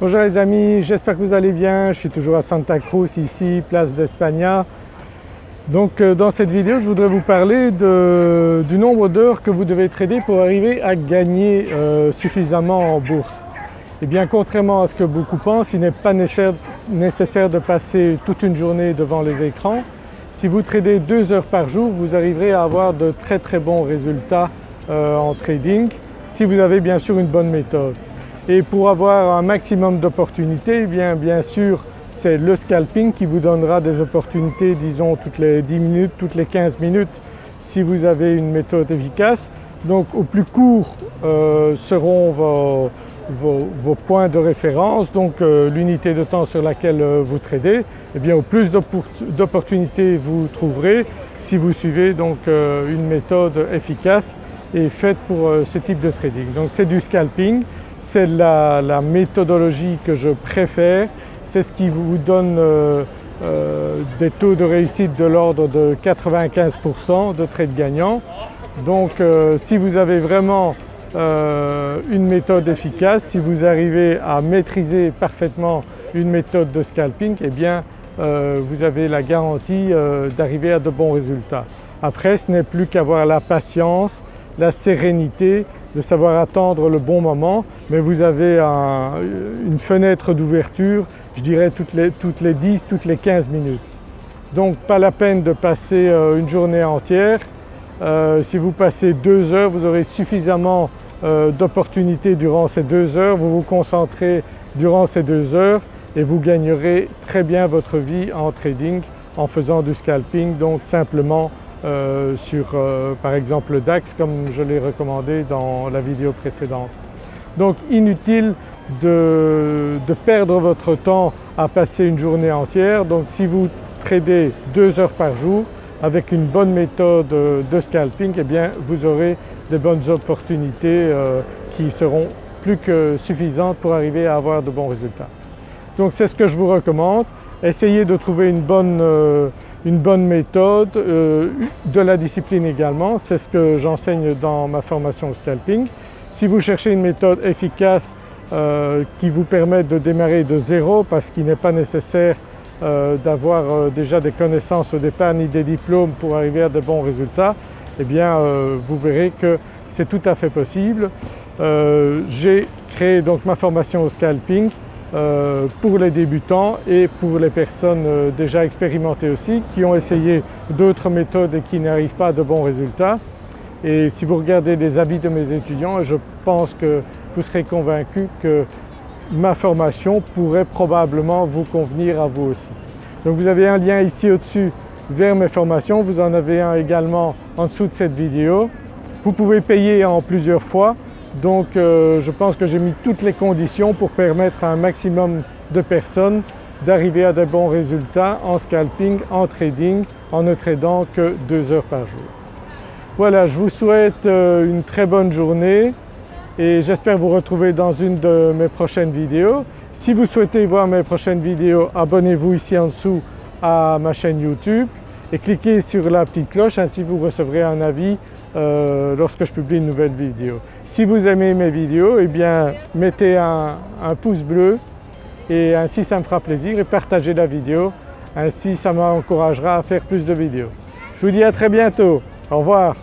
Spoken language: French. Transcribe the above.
Bonjour les amis, j'espère que vous allez bien. Je suis toujours à Santa Cruz ici, place d'Espagna. Donc euh, dans cette vidéo je voudrais vous parler du nombre d'heures que vous devez trader pour arriver à gagner euh, suffisamment en bourse. Et eh bien contrairement à ce que beaucoup pensent, il n'est pas nécessaire de passer toute une journée devant les écrans. Si vous tradez deux heures par jour, vous arriverez à avoir de très très bons résultats euh, en trading si vous avez bien sûr une bonne méthode. Et pour avoir un maximum d'opportunités, eh bien, bien sûr c'est le scalping qui vous donnera des opportunités disons toutes les 10 minutes, toutes les 15 minutes si vous avez une méthode efficace. Donc au plus court euh, seront vos, points de référence, donc euh, l'unité de temps sur laquelle euh, vous tradez, et eh bien au plus d'opportunités vous trouverez si vous suivez donc une méthode efficace et faite pour ce type de trading. Donc c'est du scalping, c'est la, méthodologie que je préfère, c'est ce qui vous donne euh, euh, des taux de réussite de l'ordre de 95% de trades gagnants. Donc euh, si vous avez vraiment une méthode efficace, si vous arrivez à maîtriser parfaitement une méthode de scalping, eh bien vous avez la garantie d'arriver à de bons résultats. Après ce n'est plus qu'avoir la patience, la sérénité de savoir attendre le bon moment mais vous avez une fenêtre d'ouverture je dirais toutes les, toutes les 10, toutes les 15 minutes. Donc pas la peine de passer euh, une journée entière. Euh, si vous passez deux heures vous aurez suffisamment euh, d'opportunités durant ces deux heures, vous vous concentrez durant ces deux heures et vous gagnerez très bien votre vie en trading en faisant du scalping donc simplement euh, sur euh, par exemple le DAX comme je l'ai recommandé dans la vidéo précédente. Donc inutile de, perdre votre temps à passer une journée entière. Donc si vous tradez deux heures par jour avec une bonne méthode de scalping, eh bien vous aurez des bonnes opportunités euh, qui seront plus que suffisantes pour arriver à avoir de bons résultats. Donc c'est ce que je vous recommande. Essayez de trouver une bonne une bonne méthode, euh, de la discipline également, c'est ce que j'enseigne dans ma formation scalping. Si vous cherchez une méthode efficace euh, qui vous permette de démarrer de zéro parce qu'il n'est pas nécessaire euh, d'avoir déjà des connaissances au départ ni des diplômes pour arriver à de bons résultats, eh bien vous verrez que c'est tout à fait possible. J'ai créé donc ma formation au scalping pour les débutants et pour les personnes euh, déjà expérimentées aussi qui ont essayé d'autres méthodes et qui n'arrivent pas à de bons résultats. Et si vous regardez les avis de mes étudiants, je pense que vous serez convaincu que ma formation pourrait probablement vous convenir à vous aussi. Donc vous avez un lien ici au-dessus vers mes formations, vous en avez un également en dessous de cette vidéo. Vous pouvez payer en plusieurs fois donc euh, je pense que j'ai mis toutes les conditions pour permettre à un maximum de personnes d'arriver à de bons résultats en scalping, en trading, en ne tradant que deux heures par jour. Voilà, je vous souhaite euh, une très bonne journée et j'espère vous retrouver dans une de mes prochaines vidéos. Si vous souhaitez voir mes prochaines vidéos, abonnez-vous ici en dessous à ma chaîne YouTube et cliquez sur la petite cloche, ainsi vous recevrez un avis euh, lorsque je publie une nouvelle vidéo. Si vous aimez mes vidéos, eh bien mettez un, un pouce bleu et ainsi ça me fera plaisir et partagez la vidéo, ainsi ça m'encouragera à faire plus de vidéos. Je vous dis à très bientôt, au revoir.